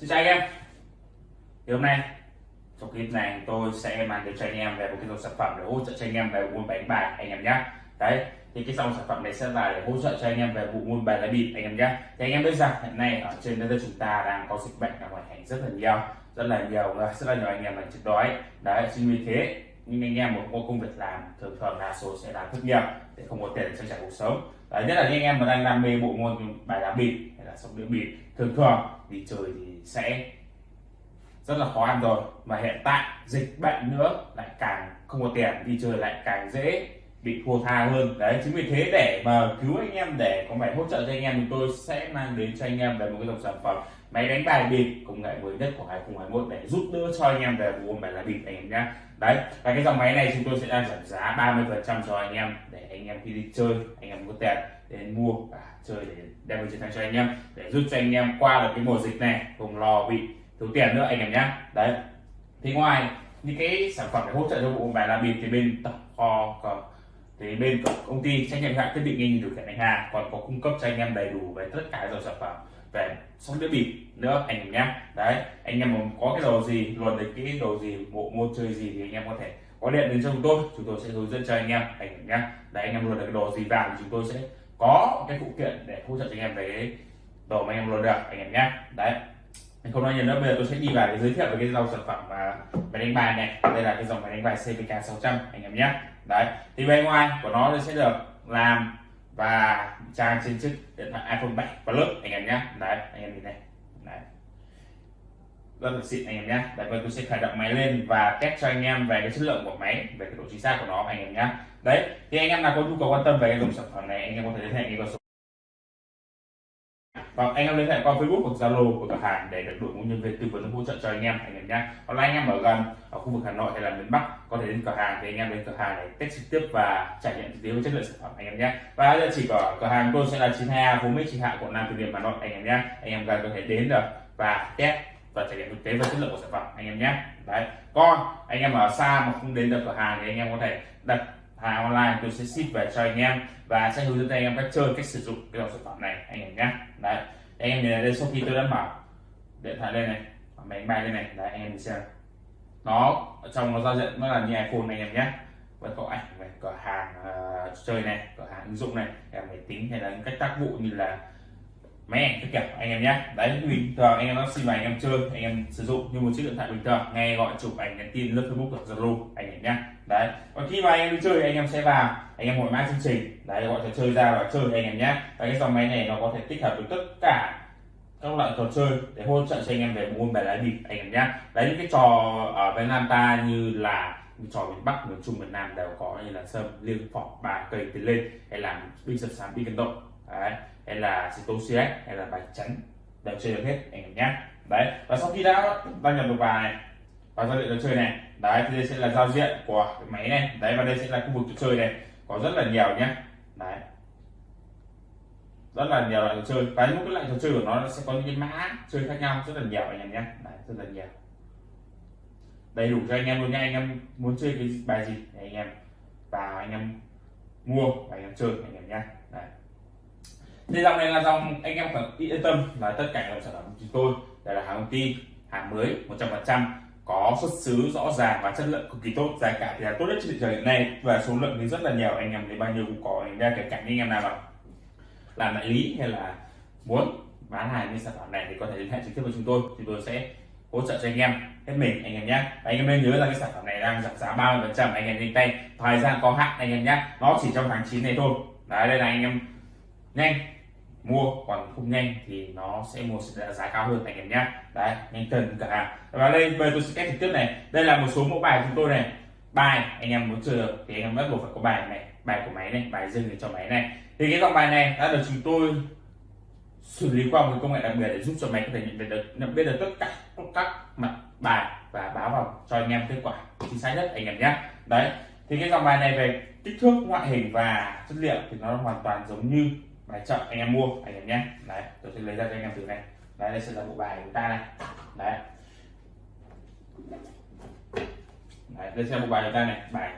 Xin chào anh em. Thì hôm nay trong clip này tôi sẽ mang đến cho anh em về một cái dòng sản phẩm để hỗ trợ cho anh em về môn bài đánh bài anh em nhé đấy thì cái dòng sản phẩm này sẽ là để hỗ trợ cho anh em về vụ môn bài lá bịp anh em nhé thì anh em biết rằng hiện nay ở trên đất nước chúng ta đang có dịch bệnh ở ngoài hành rất là nhiều rất là nhiều ờ, rất là nhiều anh em là chết đói đấy chính vì thế nhưng anh em một có công việc làm thường thường là số sẽ làm thất nghiệp để không có tiền để trang trải cuộc sống. Đấy, nhất là những anh em mà đang đam mê bộ môn bài lá bịp hay là sóc đĩa bịp thường thường đi chơi thì sẽ rất là khó ăn rồi. Mà hiện tại dịch bệnh nữa, lại càng không có tiền đi chơi, lại càng dễ bị thua tha hơn. Đấy, chính vì thế để mà cứu anh em, để có phải hỗ trợ cho anh em, thì tôi sẽ mang đến cho anh em về một cái dòng sản phẩm máy đánh bài bịp, công nghệ mới nhất của 2021 để giúp đỡ cho anh em về buôn bài là bịp anh em nhé đấy, và cái dòng máy này chúng tôi sẽ đang giảm giá 30 phần trăm cho anh em để anh em khi đi chơi, anh em có tiền đến mua và chơi để đem về chiến thắng cho anh em, để giúp cho anh em qua được cái mùa dịch này không lo bị thiếu tiền nữa anh em nhé đấy, thì ngoài những cái sản phẩm để hỗ trợ cho bộ bài là bịp thì bên tập kho còn thì bên công ty trách nhiệm hạn thiết bị nghe điều khiển đánh hàng còn có cung cấp cho anh em đầy đủ về tất cả dòng sản phẩm về sóc đĩa bịp nữa, anh em. Nhé đấy, anh em có cái đồ gì luận được cái đồ gì, bộ môn chơi gì thì anh em có thể có điện đến cho chúng tôi. Chúng tôi sẽ hướng dẫn cho anh em anh em nhé đấy, anh em luận được cái đồ gì vào thì chúng tôi sẽ có cái phụ kiện để hỗ trợ cho anh em về cái đồ mà anh em luận được, anh em nhé đấy. Không nói nhiều nữa, bây giờ tôi sẽ đi vào để giới thiệu về cái dòng sản phẩm mà máy đánh bài này. Đây là cái dòng máy đánh bài CVK 600 anh em nhé đấy, thì bên ngoài của nó sẽ được làm và trang trên chiếc điện thoại iPhone 7 Plus anh em nhé đấy, anh em nhìn này. Đấy. Rất là xịn, anh em nhé đấy và tôi sẽ khởi động máy lên và test cho anh em về cái chất lượng của máy, về cái độ chính xác của nó, anh em nhé đấy, thì anh em nào có nhu cầu quan tâm về cái dòng sản phẩm này, anh em có thể liên hệ cái số hoặc anh em liên hệ qua Facebook hoặc Zalo của cửa hàng để được đội ngũ nhân viên tư vấn hỗ trợ cho anh em anh em nhé. Còn là anh em ở gần, ở khu vực Hà Nội hay là miền Bắc, có thể đến cửa hàng thì anh em đến cửa hàng để test trực tiếp và trải nghiệm thực tế với chất lượng sản phẩm, anh em nhé. Và địa chỉ của cửa hàng tôi sẽ là 92 Phú Mỹ trì Hạ, quận Nam Từ Liêm, Hà Nội, anh em nhé. Anh em gần có thể đến được và test và trải nghiệm thực tế và chất lượng của sản phẩm, anh em nhé. Đấy, còn anh em ở xa mà không đến được cửa hàng thì anh em có thể đặt hàng online tôi sẽ ship về cho anh em và sẽ hướng dẫn anh em cách chơi cách sử dụng cái dòng sản phẩm này anh em nhé. Đấy anh em nhìn đây sau khi tôi đã mở điện thoại lên này máy bay lên này đấy anh em xem. Nó ở trong nó giao diện nó là như iPhone này anh em nhé. Vẫn có ảnh về cửa hàng uh, chơi này cửa hàng ứng dụng này em máy tính hay là những cách tác vụ như là máy ảnh các kiểu anh em nhé đấy bình thường anh em nó xin vào anh em chơi anh em sử dụng như một chiếc điện thoại bình thường nghe gọi chụp ảnh nhắn tin lướt facebook hoặc zalo anh em nhé đấy còn khi mà anh em đi chơi anh em sẽ vào anh em gọi mã chương trình đấy gọi trò chơi ra và chơi anh em nhé và cái dòng máy này nó có thể tích hợp được tất cả các loại trò chơi để hỗ trợ cho anh em về môn bài lá bịp anh em nhé đấy những cái trò ở Việt Nam ta như là trò miền Bắc miền Trung miền Nam đều có như là sâm liêng phỏ bài cây tiến lên hay là binh sập sám binh cân động đấy hay là xì tố cs hay là bài chắn đều chơi được hết anh em nhé đấy và sau khi đã đăng nhập được vào này vào giao diện trò chơi này đấy thì đây sẽ là giao diện của cái máy này. Đấy và đây sẽ là khu vực trò chơi này. Có rất là nhiều nhé đấy. Rất là nhiều loại trò chơi. Và những cái loại trò chơi của nó, sẽ có những cái mã chơi khác nhau. Rất là nhiều anh em nhé đấy, rất là nhiều. Đầy đủ cho anh em luôn nha anh em muốn chơi cái bài gì thì anh em vào anh em mua và anh em chơi anh em nhé thì dòng này là dòng anh em phải yên tâm là tất cả dòng sản phẩm của chúng tôi đây là hàng công ty hàng mới 100% có xuất xứ rõ ràng và chất lượng cực kỳ tốt giá cả thì là tốt nhất trên thị trường hiện nay và số lượng thì rất là nhiều anh em thì bao nhiêu cũng có anh ra kể cả anh em nào mà làm đại lý hay là muốn bán hàng những sản phẩm này thì có thể liên hệ trực tiếp với chúng tôi thì tôi sẽ hỗ trợ cho anh em hết mình anh em nhé anh em nên nhớ là cái sản phẩm này đang giảm giá 30 phần trăm anh em nhanh tay thời gian có hạn anh em nhé nó chỉ trong tháng 9 này thôi đấy đây là anh em nhanh mua còn không nhanh thì nó sẽ mua sẽ giá cao hơn anh em nhé. Đấy, nhanh cần cả hàng và đây về tôi sẽ test trực tiếp này. Đây là một số mẫu bài chúng tôi này. Bài, anh em muốn chơi được thì anh em bắt buộc phải có bài này, bài của máy này, bài dừng để cho máy này. Thì cái dòng bài này đã được chúng tôi xử lý qua một công nghệ đặc biệt để giúp cho máy có thể nhận được, nhận biết được tất cả các mặt bài và báo vào cho anh em kết quả chính xác nhất, anh em nhé. Đấy, thì cái dòng bài này về kích thước, ngoại hình và chất liệu thì nó hoàn toàn giống như bài chọn anh em mua, anh em nhé. Đấy, tôi sẽ lấy ra cho anh em thử này. Đấy, đây sẽ là bộ bài của ta này. Đấy. Đấy, đây sẽ là bộ bài của ta này. Bài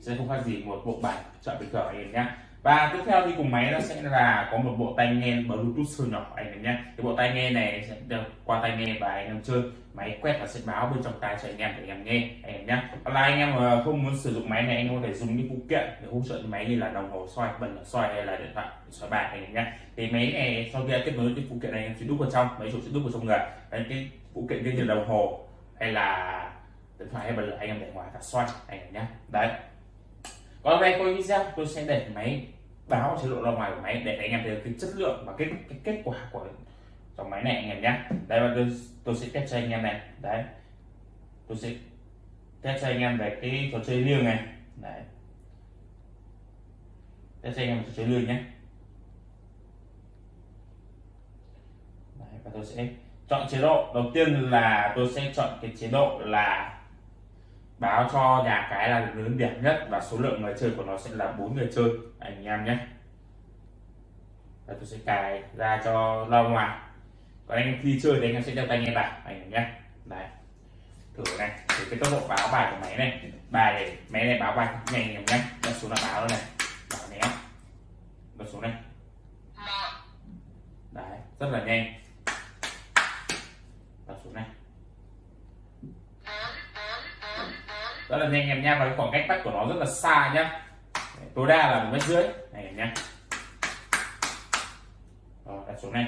sẽ không khác gì một bộ bài chọn bình thường anh em nhé và tiếp theo đi cùng máy nó sẽ là có một bộ tai nghe bluetooth siêu nhỏ anh em nhé. Cái bộ tai nghe này sẽ được qua tai nghe và anh em chơi. Máy quét và sẽ báo bên trong tai cho anh em để anh em nghe, anh em nhé. Còn là anh em mà không muốn sử dụng máy này, anh em có thể dùng những phụ kiện để hỗ trợ máy như là đồng hồ xoay bật xoay hay là điện thoại xoay bài, anh em nhé. Thì máy này sau khi kết nối cái phụ kiện này anh em sẽ đúc vào trong, máy chủ sẽ đúc vào trong người. Đấy, cái phụ kiện như đồng hồ hay là điện thoại hay bật lửa, anh em để ngoài cả xoay anh em nhé. Đấy. Còn về coi video, tôi sẽ để máy báo chế độ ra ngoài của máy để anh em thấy cái chất lượng và cái, cái kết quả của dòng máy này anh em nhé. Đây và tôi, tôi sẽ test cho anh em này. Đấy. Tôi sẽ test cho anh em về cái trò chơi liêng này. Đấy. Test cho anh em trò chơi liêng nhé. Đấy, và tôi sẽ chọn chế độ. Đầu tiên là tôi sẽ chọn cái chế độ là báo cho nhà cái là lớn đẹp nhất và số lượng người chơi của nó sẽ là bốn người chơi. Anh em nhé. Và tôi sẽ cài ra cho ra ngoài. Còn anh khi chơi thì anh em sẽ đeo tai nghe vào anh em nhé. Đấy. Thử này. Thì cái tốc độ báo bài của máy này. Bài này máy này báo bài nhanh anh em nhé. Bật xuống là báo này. Báo né bật xuống này. Đấy. Rất là nhanh bật xuống này rất là nhanh em nha và cái khoảng cách bắt của nó rất là xa nhá. Tối đa là một mét rưỡi. Này, em nhé rồi, đặt xuống này.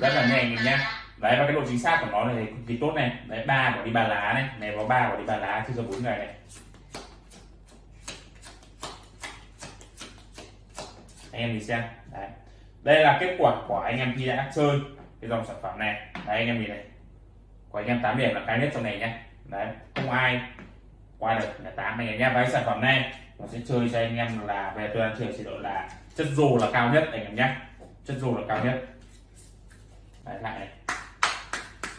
Rất là nhanh, em nhá. Đấy, và cái độ chính xác của nó này cực kỳ tốt này. Đấy, ba bỏ đi ba lá này. Này, có ba bỏ đi ba lá chưa giờ bốn người này. Anh em nhìn xem. Đấy. Đây là kết quả của anh em khi đã chơi cái dòng sản phẩm này. Đấy, anh em nhìn này. Của anh em 8 điểm là cao nhất trong này nhé đấy không ai qua được là tám anh em nhé. Với sản phẩm này nó sẽ chơi cho anh em là về tôi đang chơi chế độ là chất dù là cao nhất anh em nhé. Chất dù là cao nhất. Đấy lại này.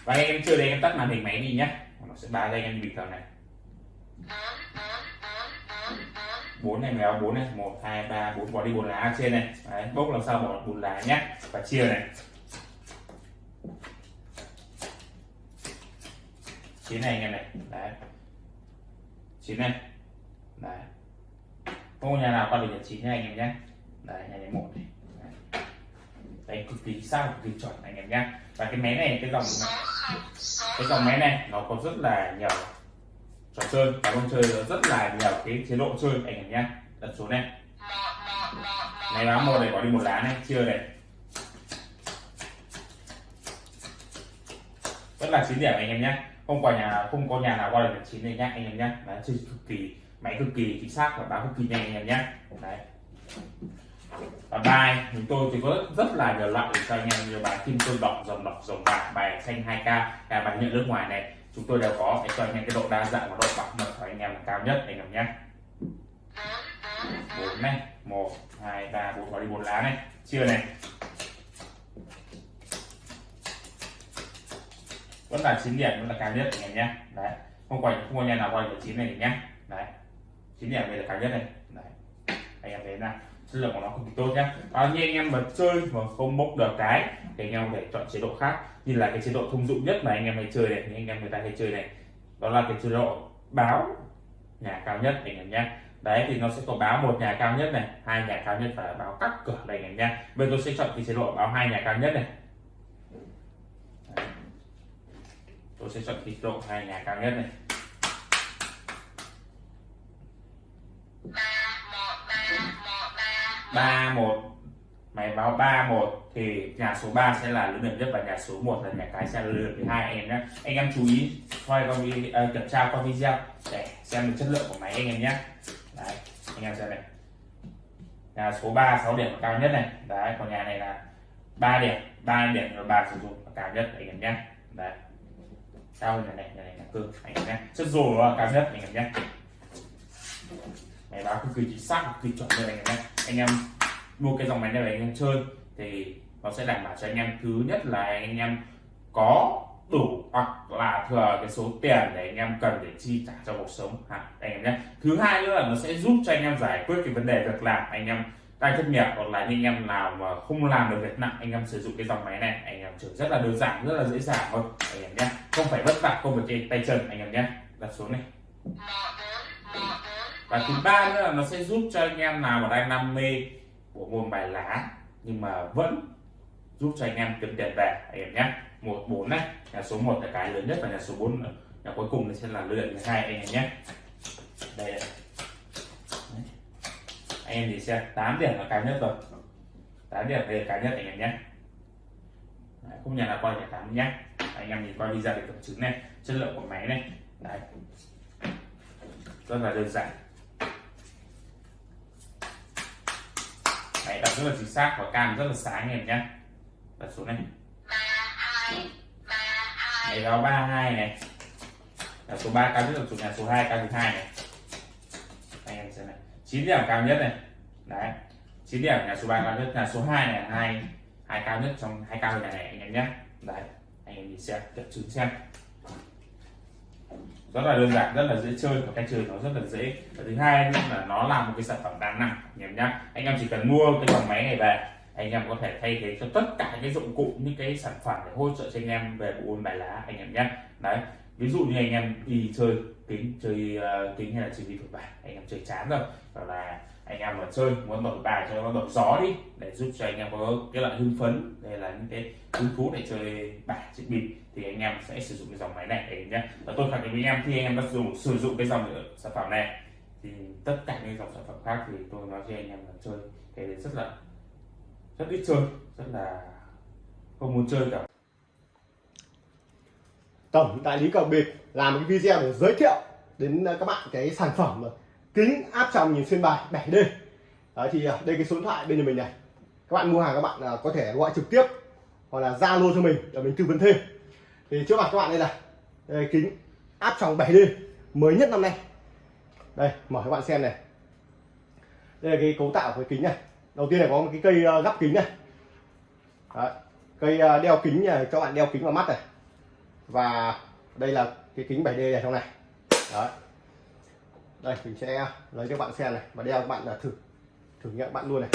Và anh em chơi đây em tắt màn hình máy đi nhé. Nó sẽ ba đây anh em bình thường này. Bốn này mèo bốn này. Một hai ba bốn. Bỏ đi bốn lá trên này. Đấy, bốc làm sao bỏ bốn lá nhé. Và chia này. Chín này anh em này. Đấy. Chín này. Đấy. Không nhà nào qua được chín nha anh em nhé. Đấy nhà này một này. Đấy. đấy cực kỳ sao cực kỳ chuẩn anh em nhé. Và cái máy này cái dòng này, cái dòng máy này nó có rất là nhiều trò chơi. Và con chơi rất là nhiều cái chế độ chơi anh em nhé. Đặt số này. Này lá một này có đi một lá này chưa này. Rất là chín điểm anh em nhé không qua nhà, không có nhà nào qua được chín này nhá anh em nhé đấy, chơi cực kỳ, máy cực kỳ chính xác và báo cực kỳ nhanh, anh em nhé đấy và bài chúng tôi thì có rất là nhiều loại để cho anh em nhiều bài kim cương đỏ dòng đỏ dòng bạc, bài xanh 2k là bài nhận nước ngoài này. Chúng tôi đều có để cho anh em cái độ đa dạng và độ bảo mật của anh em là cao nhất, anh em nhé bốn này, một, hai, ba, bốn có đi bốn lá này. Chưa này. Vẫn là chín điểm, vẫn là cao nhất anh em nhé. Đấy. Không quay, không có nhà nào quay được chín này nhé. Đấy. Chín điểm đây là cao nhất này đấy. Anh em thấy là chất lượng của nó cực kỳ tốt nhé. Bao nhiêu anh em mà chơi mà không bốc được cái, thì anh em phải chọn chế độ khác. Như là cái chế độ thông dụng nhất mà anh em hay chơi này những anh em người ta hay chơi này. Đó là cái chế độ báo nhà cao nhất anh em nhé. Đấy, thì nó sẽ có báo một nhà cao nhất này, hai nhà cao nhất và báo cắt cửa này anh em nhé. Bây giờ tôi sẽ chọn cái chế độ báo hai nhà cao nhất này. Tôi sẽ chọn cái độ hai nhà cao nhất này. Ba một. Máy báo ba một thì nhà số 3 sẽ là lớn nhất và nhà số 1 là nhà cái sẽ là lớn thứ hai. Anh em nhé anh em chú ý quay qua video uh, à, kiểm tra qua video để xem được chất lượng của máy anh em nhé đấy anh em xem này. Nhà số 3 6 điểm cao nhất này. Đấy còn nhà này là 3 điểm. 3 điểm và bà sử dụng cao nhất anh em nhé đấy cao hơn này nhà này là cơ anh em nhé chất rồi cao nhất anh em nhé. Máy báo cực kỳ chính xác cực kỳ chuẩn luôn anh em nhé. Anh em mua cái dòng máy này để anh em chơi, thì nó sẽ đảm bảo cho anh em thứ nhất là anh em có đủ hoặc là thừa cái số tiền để anh em cần để chi trả cho cuộc sống hả anh em nhé. Thứ hai nữa là nó sẽ giúp cho anh em giải quyết cái vấn đề việc làm, anh em đang thất nghiệp hoặc là anh em nào mà không làm được việc nặng, anh em sử dụng cái dòng máy này, anh em chơi rất là đơn giản, rất là dễ dàng thôi. Anh em nhé, không phải vất vả công việc trên tay chân, anh em nhé. Đặt xuống này. Và thứ ba nữa là nó sẽ giúp cho anh em nào mà đang đam mê của môn bài lá, nhưng mà vẫn giúp cho anh em kiếm tiền về, anh em nhé. Một, bốn này, nhà số 1 là cái lớn nhất và nhà số 4 nhà cuối cùng sẽ là lựa thứ hai, anh em nhé. Đây Đấy anh em thì xem 8 điểm là cao nhất rồi. 8 điểm đây là cao nhất anh em nhé. Đấy, không nhà là quay cả tám nhé. Anh em nhìn coi video để kiểm chứng này chất lượng của máy này. Đấy. rất là đơn giản. Máy đặt rất là chính xác và cam rất là sáng anh em nhé. Đặt số này. Này đó 32 này. Là số 3 cao nhất là số nhà số 2 cao thứ hai này chín 9 điểm cao nhất này. Đấy. 9 điểm, nhà số 3 cao nhất. Là số 2 này, hai hai cao nhất trong hai cao nhà này, anh em nhé. Đấy. Anh em nhìn xem kiểm chứng xem. Rất là đơn giản, rất là dễ chơi. Và cách chơi nó rất là dễ. Và thứ hai nữa là nó là một cái sản phẩm đa năng, anh em nhé. Anh em chỉ cần mua cái dòng máy này về, anh em có thể thay thế cho tất cả những cái dụng cụ, những cái sản phẩm để hỗ trợ cho anh em về bộ môn bài lá, anh em nhé. Đấy ví dụ như anh em đi chơi kính chơi uh, kính hay là chơi đi thổi bài anh em chơi chán rồi hoặc là anh em mà chơi muốn đổi bài cho nó đổi gió đi để giúp cho anh em có cái loại hưng phấn đây là những cái hứng thú để chơi bài chơi bịp thì anh em sẽ sử dụng cái dòng máy này để nhé và tôi khẳng định với anh em khi anh em đã dùng sử dụng cái dòng sản phẩm này thì tất cả những dòng sản phẩm khác thì tôi nói cho anh em là chơi cái rất là rất ít chơi rất là không muốn chơi cả tổng đại lý cờ bịp làm một cái video để giới thiệu đến à, các bạn cái sản phẩm kính áp tròng nhìn xuyên bài 7D Đấy, thì à, đây cái số điện thoại bên nhà mình này. Các bạn mua hàng các bạn à, có thể gọi trực tiếp hoặc là zalo cho mình để mình tư vấn thêm. Thì trước mặt các bạn đây là đây, kính áp tròng 7D mới nhất năm nay. Đây mở các bạn xem này. Đây là cái cấu tạo của cái kính này. Đầu tiên là có một cái cây gắp kính này. Đấy, cây đeo kính này cho bạn đeo kính vào mắt này và đây là cái kính 7D này trong này. Đấy. đây, mình sẽ lấy cho bạn xem này và đeo các bạn là thử thử nghiệm bạn luôn này.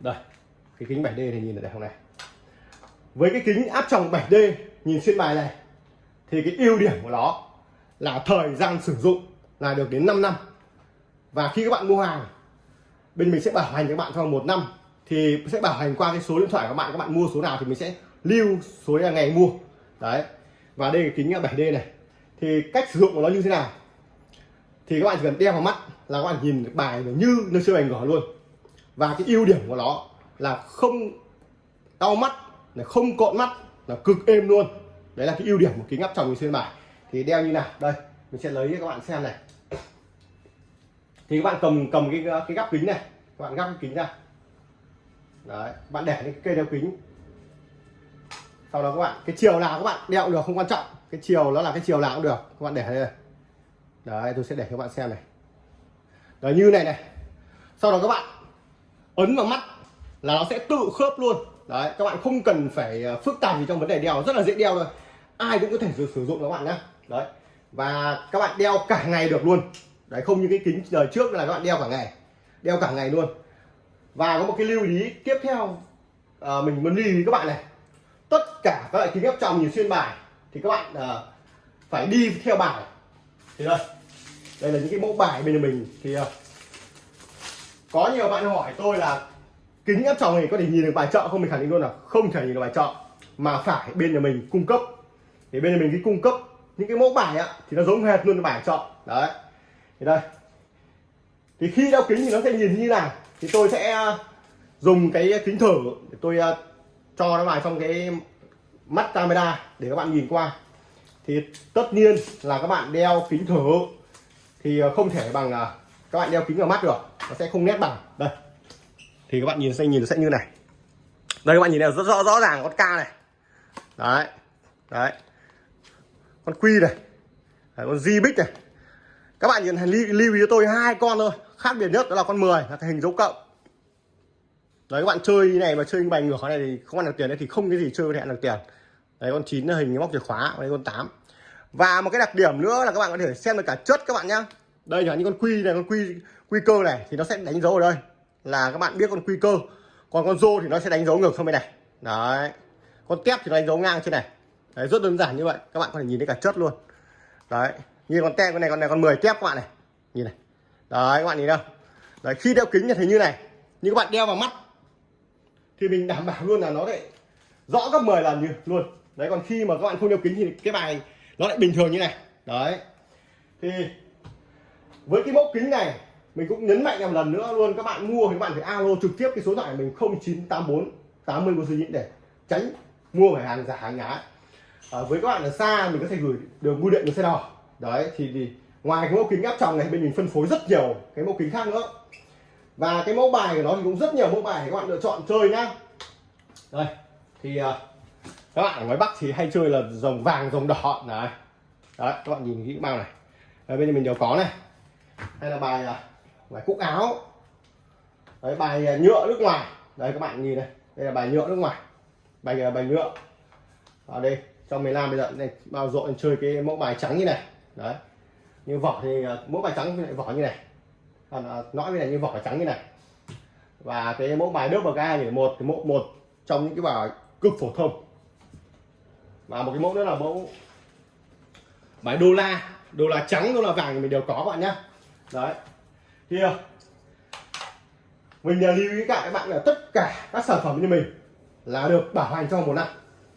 Đây, cái kính 7D này nhìn ở đây không này. Với cái kính áp tròng 7D nhìn xuyên bài này, thì cái ưu điểm của nó là thời gian sử dụng là được đến 5 năm. Và khi các bạn mua hàng, bên mình sẽ bảo hành cho các bạn trong một năm, thì sẽ bảo hành qua cái số điện thoại của các bạn các bạn mua số nào thì mình sẽ lưu số ngày mua. Đấy. Và đây là kính 7D này. Thì cách sử dụng của nó như thế nào? Thì các bạn chỉ cần đeo vào mắt là các bạn nhìn được bài như nơi siêu ảnh gỏ luôn. Và cái ưu điểm của nó là không đau mắt, là không cộn mắt, là cực êm luôn. Đấy là cái ưu điểm của kính áp tròng nhìn xuyên bài. Thì đeo như nào? Đây, mình sẽ lấy cho các bạn xem này. Thì các bạn cầm cầm cái cái gắp kính này. Các bạn gắp cái kính ra. Đấy, bạn để cái cây đeo kính sau đó các bạn cái chiều nào các bạn đeo được không quan trọng. Cái chiều nó là cái chiều nào cũng được. Các bạn để đây đấy tôi sẽ để cho các bạn xem này. Đấy như này này. Sau đó các bạn ấn vào mắt là nó sẽ tự khớp luôn. Đấy các bạn không cần phải ờ, phức tạp gì trong vấn đề đeo. Rất là dễ đeo thôi. Ai cũng có thể sử dụng các bạn nhé đấy. Và các bạn đeo cả ngày được luôn. Đấy không như cái kính đời trước là các bạn đeo cả ngày. Đeo cả ngày luôn. Và có một cái lưu ý tiếp theo à, mình muốn lưu ý các bạn này tất cả các loại kính áp tròng như xuyên bài thì các bạn uh, phải đi theo bài. Thì đây đây là những cái mẫu bài bên mình. Thì uh, có nhiều bạn hỏi tôi là kính áp tròng này có thể nhìn được bài chợ không? Mình khẳng định luôn là không thể nhìn được bài chợ mà phải bên nhà mình cung cấp. Thì bên nhà mình cái cung cấp những cái mẫu bài á thì nó giống hệt luôn bài chợ đấy. Thì đây. Thì khi đeo kính thì nó sẽ nhìn như nào? Thì tôi sẽ ờ, dùng cái kính thử để tôi cho nó vào trong cái mắt camera để các bạn nhìn qua. Thì tất nhiên là các bạn đeo kính thử thì ờ, không thể bằng ờ, các bạn đeo kính vào mắt được nó sẽ không nét bằng. Đây. Thì các bạn nhìn sẽ nhìn sẽ như này. Đây các bạn nhìn này rất rõ rõ ràng con ca này. Đấy đấy. Con quy này. Đấy, con di bích này. Các bạn nhìn lưu ý cho tôi hai con thôi. Khác biệt nhất đó là con 10 là cái hình dấu cộng đấy, các bạn chơi như này mà chơi bài ngược này thì không ăn được tiền đấy thì không cái gì chơi có thể ăn được tiền. Đấy, con chín là hình móc chìa khóa đây con 8 và một cái đặc điểm nữa là các bạn có thể xem được cả chất các bạn nhá. Đây là những con quy này, con quy quy cơ này thì nó sẽ đánh dấu ở đây là các bạn biết con quy cơ. Còn con rô thì nó sẽ đánh dấu ngược không bên này. Đấy. Con tép thì nó đánh dấu ngang trên này. Đấy, rất đơn giản như vậy, các bạn có thể nhìn thấy cả chất luôn. Đấy, như con tép con này con này, con 10 tép các bạn này. Nhìn này. Đấy, các bạn nhìn đâu. Đấy, khi đeo kính thì thấy như này. Như các bạn đeo vào mắt thì mình đảm bảo luôn là nó lại rõ gấp 10 lần như luôn. Đấy còn khi mà các bạn không đeo kính thì cái bài nó lại bình thường như này. Đấy. Thì với cái mẫu kính này mình cũng nhấn mạnh một lần nữa luôn các bạn mua thì các bạn phải alo trực tiếp cái số điện thoại mình 0984 80 của nhịn để tránh mua phải hàng giả hàng nhái. À, với các bạn ở xa mình có thể gửi đường bưu điện cho xe đỏ đấy thì, thì ngoài cái mẫu kính áp tròng này bên mình phân phối rất nhiều cái mẫu kính khác nữa và cái mẫu bài của nó thì cũng rất nhiều mẫu bài để các bạn lựa chọn chơi nhá. Đây thì uh, các bạn ở ngoài bắc thì hay chơi là rồng vàng rồng đỏ. Này. đấy các bạn nhìn kỹ bao này. Đấy, bên mình đều có này. Hay là bài uh, bài cúc áo. Đấy bài uh, nhựa nước ngoài. Đấy các bạn nhìn này. Đây là bài nhựa nước ngoài. Bài uh, bài nhựa. Ở đây trong miền Nam bây giờ. Này bao rộn chơi cái mẫu bài trắng như này. Đấy như vỏ thì uh, mẫu bài trắng lại vỏ như này còn ờ, uh, nõi này như vỏ trắng như này. Và cái mẫu bài nước bậc ga thì một cái mẫu một trong những cái bài cực phổ thông. Và một cái mẫu nữa là mẫu bài đô la. Đô la trắng đô la vàng thì mình đều có các bạn nhá. Đấy. Thì mình uh, lưu ý cả các bạn là tất cả các sản phẩm như mình là được bảo hành trong một năm.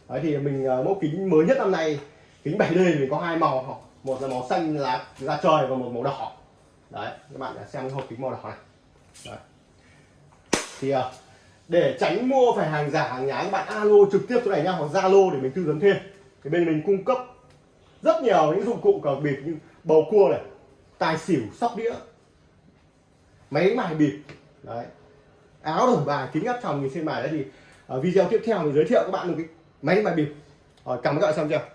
Đấy thì mình ờ, mẫu kính mới nhất năm nay kính 7D thì mình có hai màu. Một là màu xanh lá da trời và một màu đỏ đấy các bạn đã xem cái hộp kính màu đỏ này. Đấy. thì uh, để tránh mua phải hàng giả hàng nhái các bạn alo trực tiếp chỗ này nha hoặc zalo để mình tư vấn thêm. Thì bên mình cung cấp rất nhiều những dụng cụ cờ bịp như bầu cua này tài xỉu sóc đĩa máy bài bịp. Đấy. Áo đồng bài kính áp tròng nhìn trên bài đấy thì ở video tiếp theo mình giới thiệu các bạn một cái máy bài bịp. Rồi cảm ơn các bạn xem chưa?